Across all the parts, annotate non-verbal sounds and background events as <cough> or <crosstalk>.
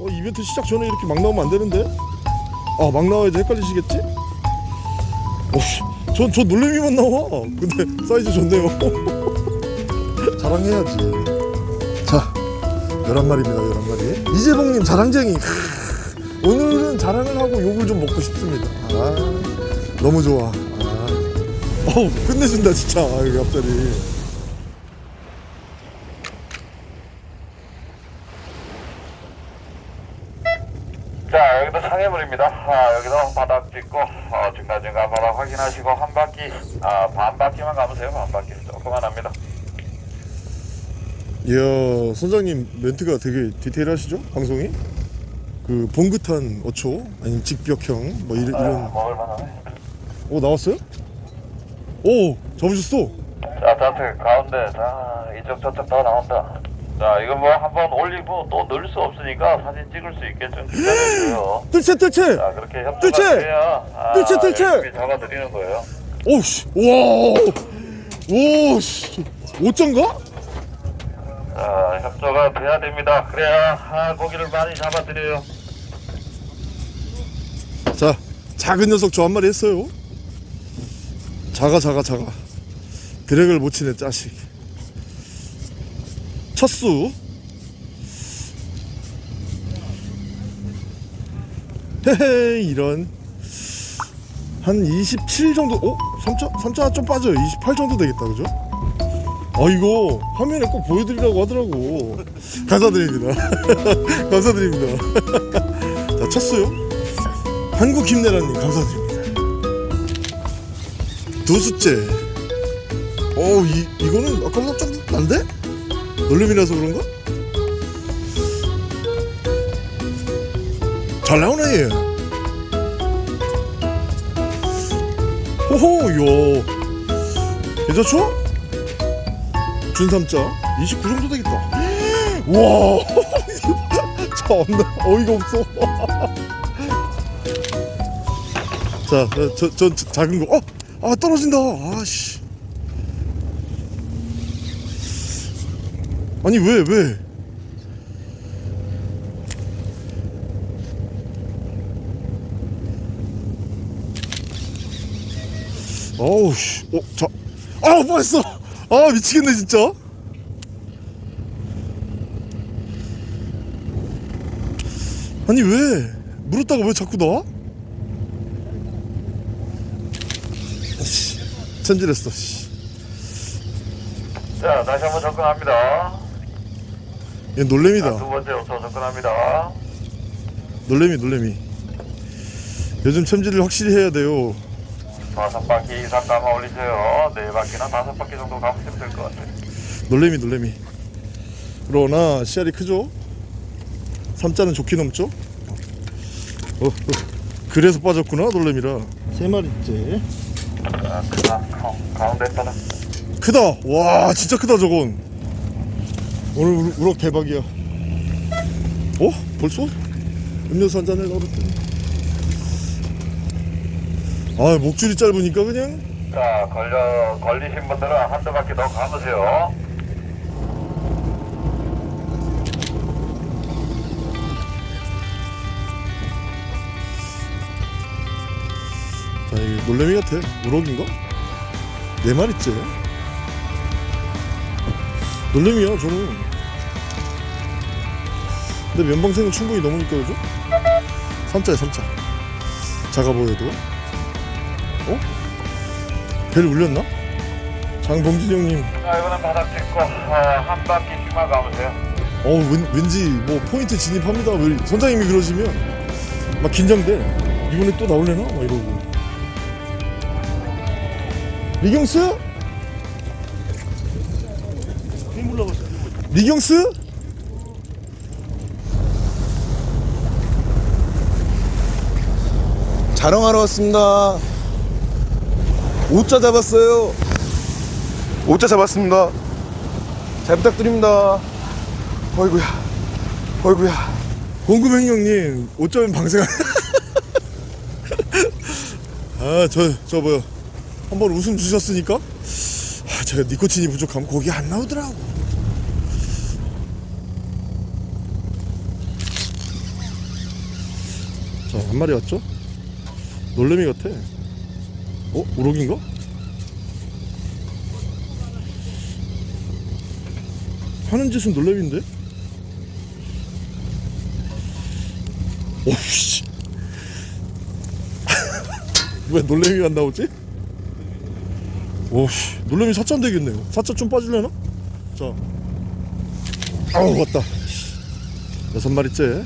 어, 이벤트 시작 전에 이렇게 막 나오면 안 되는데? 아, 막 나와야지 헷갈리시겠지? 오씨, 전, 저 놀래미만 나와. 근데 사이즈 좋네요. <laughs> 자랑해야지. 자, 11마리입니다, 11마리. 이재봉님 자랑쟁이. 크, 오늘은 자랑을 하고 욕을 좀 먹고 싶습니다. 아, 너무 좋아. 아. 어우, 끝내준다, 진짜. 아, 앞자리. 자 여기도 상해물입니다. 아, 여기도 바닥 찍고 어, 중간중간 바닥 확인하시고 한 바퀴 아, 반 바퀴만 감으세요. 반 바퀴 조금만 합니다. 이야 선장님 멘트가 되게 디테일하시죠 방송이 그 봉긋한 어초 아니면 직벽형 뭐 이런 아, 이런 먹을 만하네. 오 나왔어요? 오 잡으셨어 자 자트 가운데 자 이쪽 저쪽 더 나온다. 자 이거 뭐 한번 올리고 또 넣을 수 없으니까 사진 찍을 수 있게 좀 기다려줘요. 뜰채 뜰채 자 그렇게 협조가! 돼야 아, 뜰채, 뜰채! 잡아드리는 거예요. 오씨 와 오씨 오짠가? 자 협조가 돼야 됩니다. 그래야 아, 고기를 많이 잡아드려요. 자 작은 녀석 저 한 마리 했어요 작아 작아 작아 드랙을 못 치네 짜식 첫수 헤헤 이런 한 27 정도 어? 3차? 3차 좀 빠져요 28 정도 되겠다 그죠? 아 이거 화면에 꼭 보여드리라고 하더라고 감사드립니다 <laughs> 감사드립니다 <laughs> 자 첫수요 한국 김내라님 감사드립니다. 두 수째. 어, 이 이거는 아까보다 좀 난데? 놀림이라서 그런가? 잘 나오네 얘. 호호, 요. 괜찮죠? 준삼자 29 정도 되겠다. <gasps> 와, <laughs> 참나 어이가 없어. <laughs> 자, 저, 저, 저 작은 거. 어, 아 떨어진다. 아씨. 아니 왜 왜? 어우 씨. 어, 자. 아, 뻔했어. 아, 미치겠네 진짜. 아니 왜? 물었다가 왜 자꾸 나와? 씨, 천질했어. 씨. 자 다시 한번 접근합니다. 얘 자, 놀래미다. 두 번째 요소 접근합니다. 놀래미 놀래미. 요즘 챔질을 확실히 해야 돼요. 다섯 바퀴 이상 감아 올리세요. 네 바퀴나 다섯 바퀴 정도 감으시면 될 것 같아요. 놀래미 놀래미. 그러나 씨알이 크죠? 삼자는 좋게 넘죠? 어, 어. 그래서 빠졌구나 놀래미라. 세 마리째. 자, 크다. 가- 가운데 바닥. 크다. 와 진짜 크다 저건. 오늘 우- 우럭 대박이야. 어? 벌써? 음료수 한 잔을 넣었더니. 아 목줄이 짧으니까 그냥 자, 걸려, 걸리신 분들은 한두 바퀴 더 감으세요. 자 이게 놀래미 같아. 우럭인가? 네 마리째. 놀래미야 저는. 근데 면방생은 충분히 넘으니까 그죠? 3자야 3자. 작아 보여도. 어? 벨 울렸나? 장범진 형님. 자, 이번엔 바닥 찍고, 어, 한 바퀴 씩만 감으세요. 어 왠, 왠지 뭐 포인트 진입합니다. 왜 선장님이 그러시면 막 긴장돼. 이번에 또 나올래나? 막 이러고. 리경스? 리경스? 자랑하러 왔습니다. 오자 잡았어요. 오자 잡았습니다. 잘 부탁드립니다. 어이구야. 어이구야. 공금행 형님 5점 방생 <laughs> 아저 저 뭐야 한번 웃음 주셨으니까 아, 제가 니코틴이 부족하면 거기 안 나오더라고 한 마리 왔죠? 놀래미 같아. 어? 우럭인가? 하는 짓은 놀래미인데? 오씨. <laughs> 왜 놀래미가 안 나오지? 오씨. 놀래미 사자 되겠네요. 사자 좀 빠질래나? 자. 아우, 왔다. 여섯 마리째.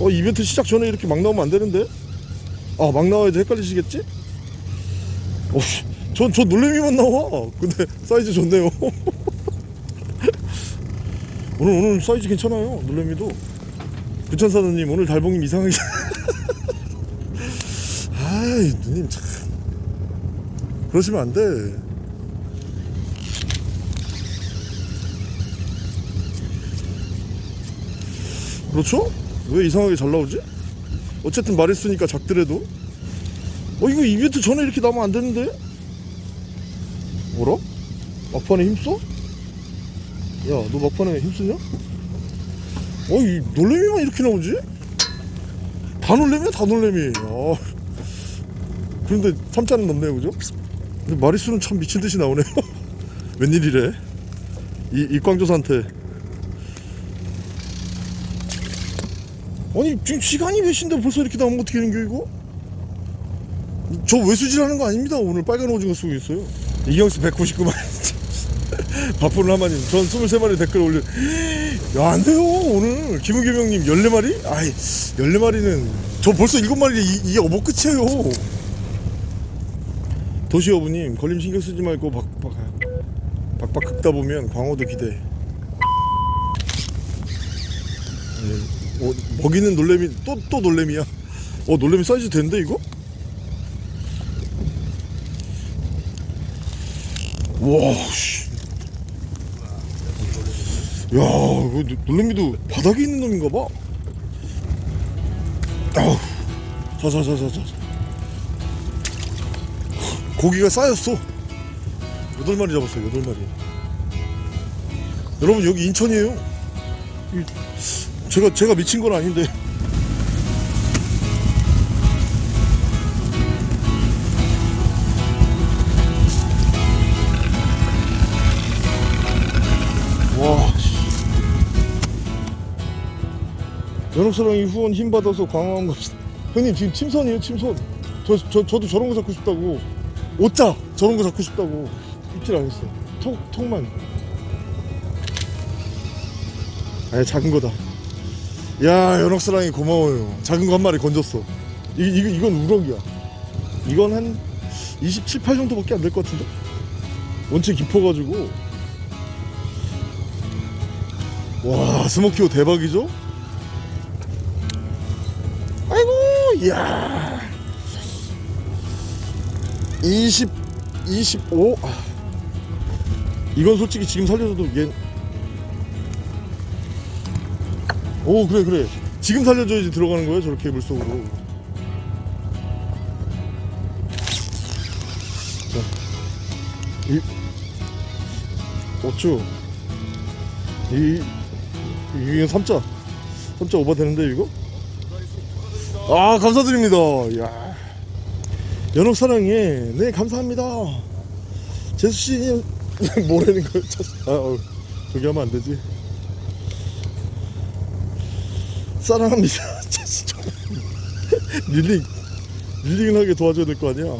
어 이벤트 시작 전에 이렇게 막 나오면 안 되는데? 아 막 나와야지 헷갈리시겠지? 어전저 놀래미만 나와. 근데 사이즈 좋네요. <laughs> 오늘 오늘 사이즈 괜찮아요 놀래미도. 부천사장님 오늘 달봉님 이상하게. <laughs> 아이 누님 참. 그러시면 안돼. 그렇죠? 왜 이상하게 잘 나오지? 어쨌든 말했으니까 작더라도 어 이거 이벤트 전에 이렇게 나오면 안 되는데? 뭐라? 막판에 힘써? 야 너 막판에 힘쓰냐? 어이 놀래미만 이렇게 나오지? 다 놀래미야 다 놀래미 아. 그런데 3자는 넘네요 그죠? 근데 마리수는 참 미친듯이 나오네요 <laughs> 웬일이래 이, 이광조사한테 아니 지금 시간이 몇 시인데 벌써 이렇게 나오면 어떻게 되는 겨 이거? 저 외수질하는 거 아닙니다. 오늘 빨간 오징어 쓰고 있어요. 이경수 199만. <laughs> 바쁜 하마님. 전 23마리 댓글 올려. 야 안 돼요 오늘. 김은겸 형님 14마리? 아이 14마리는 저 벌써 7마리 이, 이게 어버 끝이에요. 도시어부님 걸림 신경 쓰지 말고 박박 박박 긁다 보면 광어도 기대. 네. 어, 먹이는 놀래미 또 또 놀래미야. 어 놀래미 사이즈 된대 이거? 와 씨. 야 놀래미도 바닥에 있는 놈인가 봐. 아우 자자자자자. 고기가 쌓였어. 여덟 마리 잡았어요 여덟 마리. 여러분 여기 인천이에요. 이- 제가 제가 미친 건 아닌데. 와. 씨. 연옥사랑이 후원 힘 받아서 광화문 갑시다. 형님 지금 침선이에요 침선. 저, 저 저도 저런 거 잡고 싶다고. 오짜 저런 거 잡고 싶다고. 입질 안 했어요. 톡 톡만. 아 작은 거다. 야 연옥사랑이 고마워요. 작은 거 한 마리 건졌어. 이, 이, 이건 우럭이야. 이건 한 27, 8 정도밖에 안 될 것 같은데? 원체 깊어가지고. 와 스모키오 대박이죠? 아이고 이야. 20 25 아. 이건 솔직히 지금 살려줘도 얘 오 그래 그래. 지금 살려줘야지 들어가는 거야 저렇게 물속으로. 자 이 어쭈. 이 이게 3자. 3자 오버 되는데 이거? 아 감사드립니다. 야. 연옥 사랑해. 네 감사합니다. 제수씨 <laughs> 뭐라는 거야 아 어, 저기 하면 안 되지 사랑합니다. <laughs> 릴링 릴링을 하게 도와줘야 될 거 아니야. <laughs>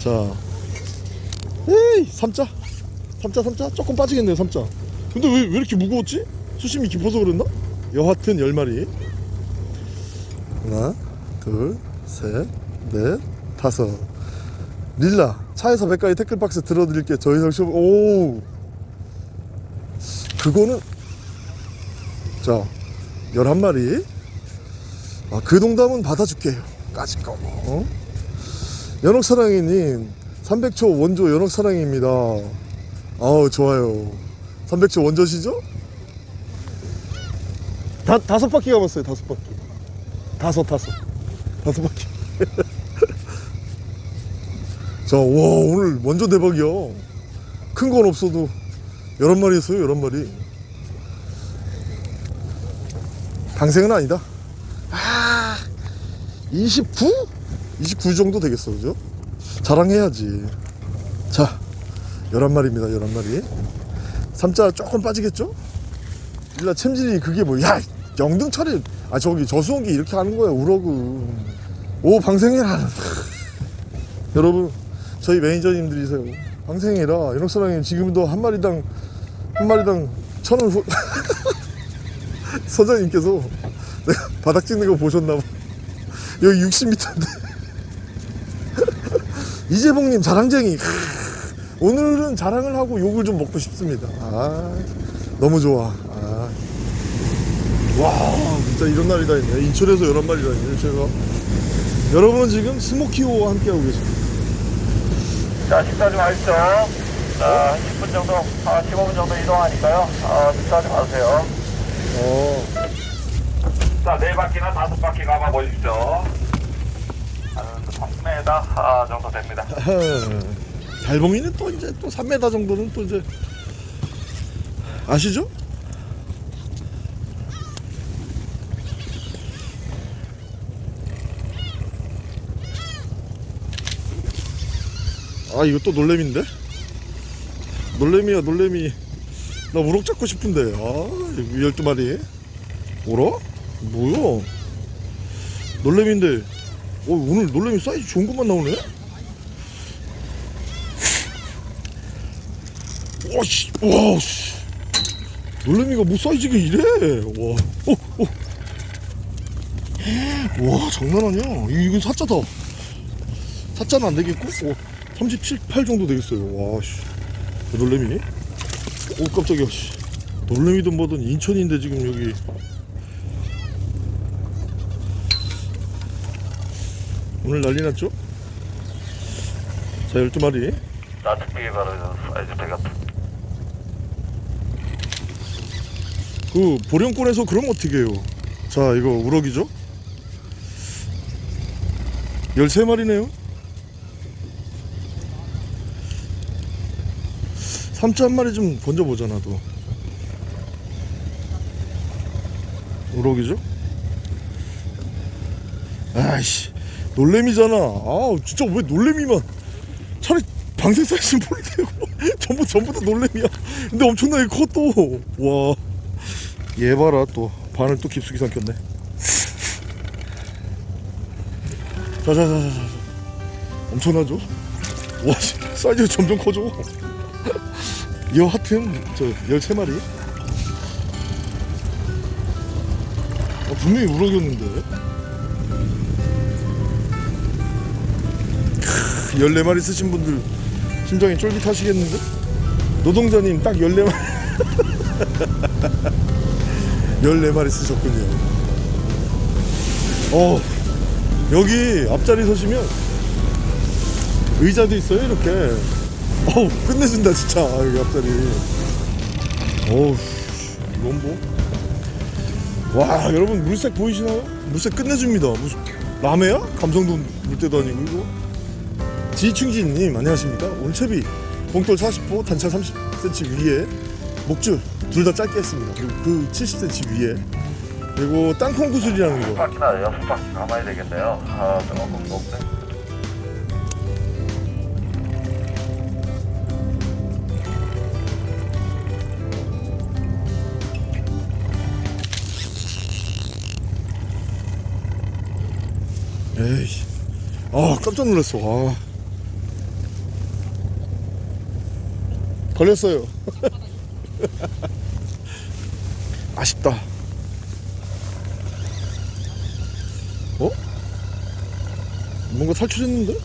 자, 에이 삼자, 삼자, 삼자 조금 빠지겠네요 삼자. 근데 왜, 왜 이렇게 무거웠지? 수심이 깊어서 그랬나? 여하튼 열 마리. 하나, 둘, 셋, 넷, 다섯. 릴라 차에서 백까지 태클박스 들어드릴게 저희 설시 오 그거는 자, 11마리. 아, 그 농담은 받아줄게요. 까짓 거. 어? 연옥사랑이님, 300초 원조 연옥사랑입니다. 아우, 좋아요. 300초 원조시죠? 다, 다섯 바퀴 감았어요, 다섯 바퀴. 다섯, 다섯. 다섯 바퀴. <laughs> 자, 와, 오늘 원조 대박이야. 큰 건 없어도 11마리 했어요, 11마리. 방생은 아니다. 아, 29? 29 정도 되겠어, 그죠? 자랑해야지. 자, 11마리입니다, 11마리. 삼자 조금 빠지겠죠? 일라 챔질이 그게 뭐, 야, 영등차를, 아, 저기 저수원기 이렇게 하는 거야, 우럭은. 오, 방생해라. <laughs> 여러분, 저희 매니저님들이세요. 방생해라. 이럭사랑님 지금도 한 마리당, 한 마리당 천 원, 후... 선장님께서 내가 바닥 찍는 거 보셨나봐. 여기 60m인데. <laughs> 이재봉님 자랑쟁이. 오늘은 자랑을 하고 욕을 좀 먹고 싶습니다. 아, 너무 좋아. 아. 와, 진짜 이런 날이 다 있네. 인천에서 이런 날이 다 있네. 제가. 여러분은 지금 스모키호와 함께하고 계십니다. 자, 식사 좀 하십시오. 자, 한 10분 정도, 아, 15분 정도 이동하니까요. 아, 식사 좀 하세요. 어, 자, 네 바퀴나 다섯 바퀴 가봐 보십시오. 한 3m 아, 정도 됩니다. <laughs> 달봉이는 또 이제 또 3m 정도는 또 이제 아시죠? 아 이거 또 놀래미인데? 놀래미야 놀래미 나 우럭 잡고 싶은데 아 이거 12마리 뭐라? 뭐야 놀래미인데 어, 오늘 놀래미 사이즈 좋은 것만 나오네? 와씨, 와, 씨. 놀래미가 뭐 사이즈가 이래? 와, 어, 어. 와, 장난 아니야. 이- 이건 사자다. 사자는 안 되겠고, 어, 37, 8 정도 되겠어요. 와, 씨. 놀래미? 오, 깜짝이야, 씨. 놀래미든 뭐든 인천인데 지금 여기. 오늘 난리 났죠? 자, 12마리. 나 특별히 바로 사이즈 되겠다. 그 보령권에서 그럼 어떻게 해요? 자 이거 우럭이죠? 13마리네요 삼자 한 마리 좀 건져보자 나도. 우럭이죠? 아이씨 놀래미잖아. 아 진짜 왜 놀래미만? 차라리 방생 사이즈 뭘 되고. <laughs> 전부 전부 다 놀래미야. 근데 엄청나게 컸또. 얘 봐라 또. 반을 또 깊숙이 삼켰네. 자자자자. 엄청나죠? 와 씨, 사이즈가 점점 커져 이 하튼 저 13마리 아, 분명히 우럭이었는데 크, 14마리 쓰신 분들 심장이 쫄깃하시겠는데? 노동자님 딱 14마리 14마리 <laughs> 쓰셨군요. 어, 여기 앞자리 서시면 의자도 있어요, 이렇게. 어우, 끝내준다, 진짜. 아, 여기 앞자리. 어우, 씨, 이건 뭐. 와, 여러분, 물색 보이시나요? 물색 끝내줍니다. 라메야? 감성도 물때도 아니고, 이거. 지충진님, 안녕하십니까? 온채비, 봉돌 40호, 단차 30cm 위에, 목줄 둘 다 짧게 했습니다. 그리고 그 70cm 위에 그리고 땅콩 구슬이라는 거. 여섯 바퀴 가봐야 되겠네요. 아, 조금 높네. 에이, 아 깜짝 놀랐어. 아. 걸렸어요. <laughs> 아쉽다. 어? 뭔가 탈출했는데?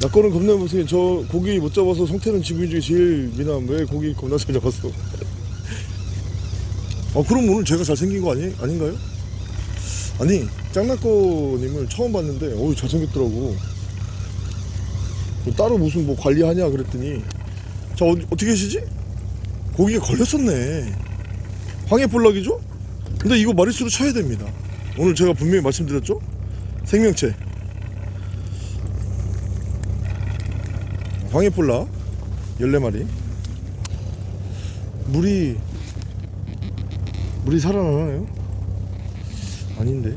나 거는 겁나 무슨 저 고기 못 잡아서 성태는 지구인 중에 제일 미남 왜 고기 겁나 잘 잡았어? <laughs> 아 그럼 오늘 제가 잘생긴 거 아니 아닌가요? 아니 짱나꺼님을 처음 봤는데 어우 잘생겼더라고. 뭐 따로 무슨 뭐 관리하냐 그랬더니 자 어, 어떻게 하시지? 고기가 걸렸었네. 황해볼락이죠? 근데 이거 마리수로 쳐야 됩니다. 오늘 제가 분명히 말씀드렸죠? 생명체. 황해볼락 14마리. 물이 물이 살아나나요? 아닌데.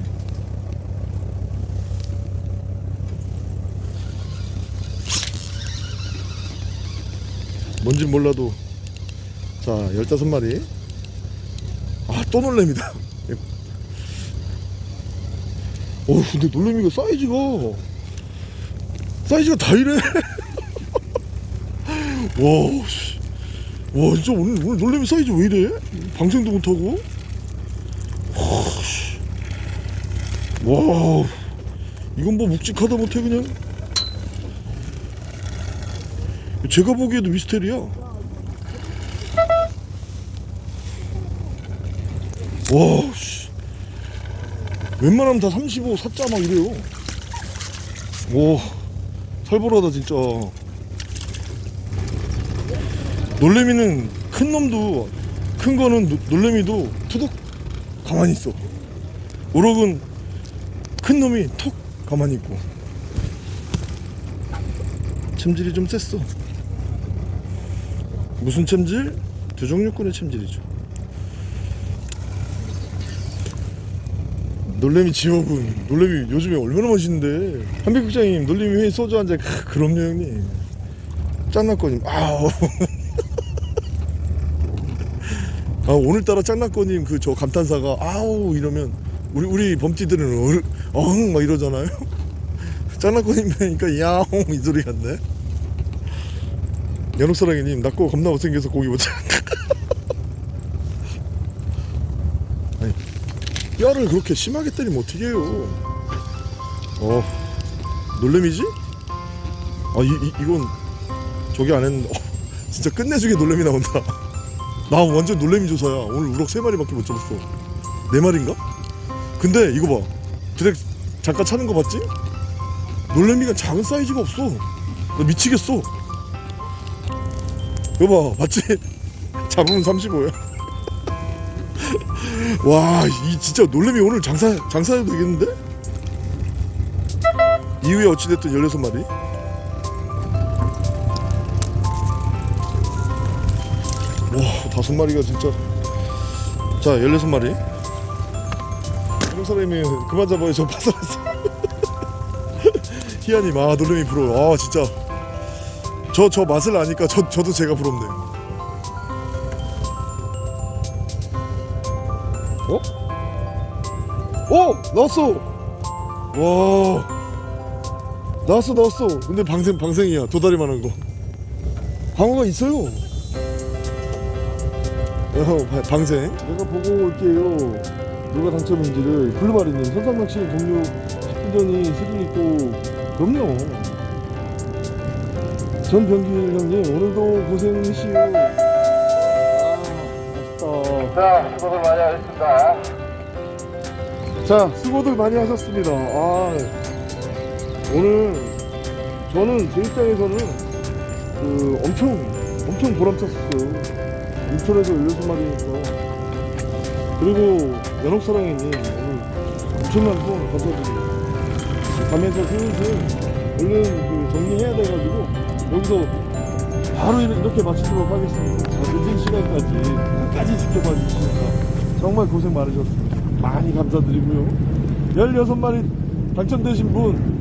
뭔진 몰라도 자 15마리 아 또 놀래미다 <laughs> 어 근데 놀래미가 사이즈가 사이즈가 다 이래 <laughs> 와, 씨. 와 진짜 오늘, 오늘 놀래미 사이즈 왜 이래? 방생도 못하고 와, 씨. 와 이건 뭐 묵직하다 못해 그냥? 제가 보기에도 미스테리야. 와 씨. 웬만하면 다 35, 4자 막 이래요. 와 살벌하다 진짜. 놀래미는 큰 놈도 큰 거는 노- 놀래미도 투둑 가만히 있어. 우럭은 큰 놈이 톡 가만히 있고. 챔질이 좀 셌어. 무슨 챔질? 두 종류권의 챔질이죠. 놀래미 지옥은 놀래미 요즘에 얼마나 맛있는데. 한백국장님 놀래미 회에 소주 한잔. 그럼요 형님. 짱나꺼님. 아우 <laughs> 아 오늘따라 짱나꺼님 그 저 감탄사가 아우 이러면 우리 우리 범띠들은 어흥 막 이러잖아요 <laughs> 뵈니까 야옹 이 소리 같네 연옥사랑이님 낙고 겁나 못생겨서 고기 못 잡. <laughs> 아니 뼈를 그렇게 심하게 때리면 어떻게 해요? 어 놀래미지? 아 이, 이 이건 저기 안 했는데 어, <laughs> 진짜 끝내주게 놀래미 나온다. 나 완전 놀래미 조사야. 오늘 우럭 세 마리밖에 못 잡았어. 네 마리인가? 근데 이거 봐. 드랙 잠깐 차는 거 봤지? 놀래미가 작은 사이즈가 없어. 나 미치겠어. 이거 봐, 봤지? <laughs> 잡으면 35야. <laughs> 와, 이 진짜 놀래미 오늘 장사 장사해도 되겠는데? 이후에 어찌됐든 16마리. 와, 다섯 마리가 진짜. 자, 16마리. 사람이 그만 잡아요. 저 파산했어. 희한이 아, 놀래미 부러워. 아, 진짜. 저, 저 맛을 아니까 저, 저도 제가 부럽네. 어? 어! 나왔어! 와. 나왔어, 나왔어. 근데 방생, 방생이야. 도다리만한 거. 방어가 있어요. 어, 바- 방생. 내가 보고 올게요. 누가 당첨인지를. 블루마리님, 선상낚시 종료 10분 전이 수준 있고, 그럼요. 전병길 형님, 오늘도 고생이시오. 아. 자, 수고들 많이 하셨습니다. 자, 수고들 많이 하셨습니다. 아, 오늘 저는 제 입장에서는 그 엄청 엄청 보람찼었어요. 인천에서 16마리니까. 그리고 연옥사랑이님 오늘 엄청난 후원 감사드립니다. 가면서 슬슬 얼른 그 정리해야 돼가지고 여기서 바로 이렇게 마치도록 하겠습니다. 자, 늦은 시간까지 끝까지 지켜봐 주시니까 정말 고생 많으셨습니다. 많이 감사드리고요. 16마리 당첨되신 분.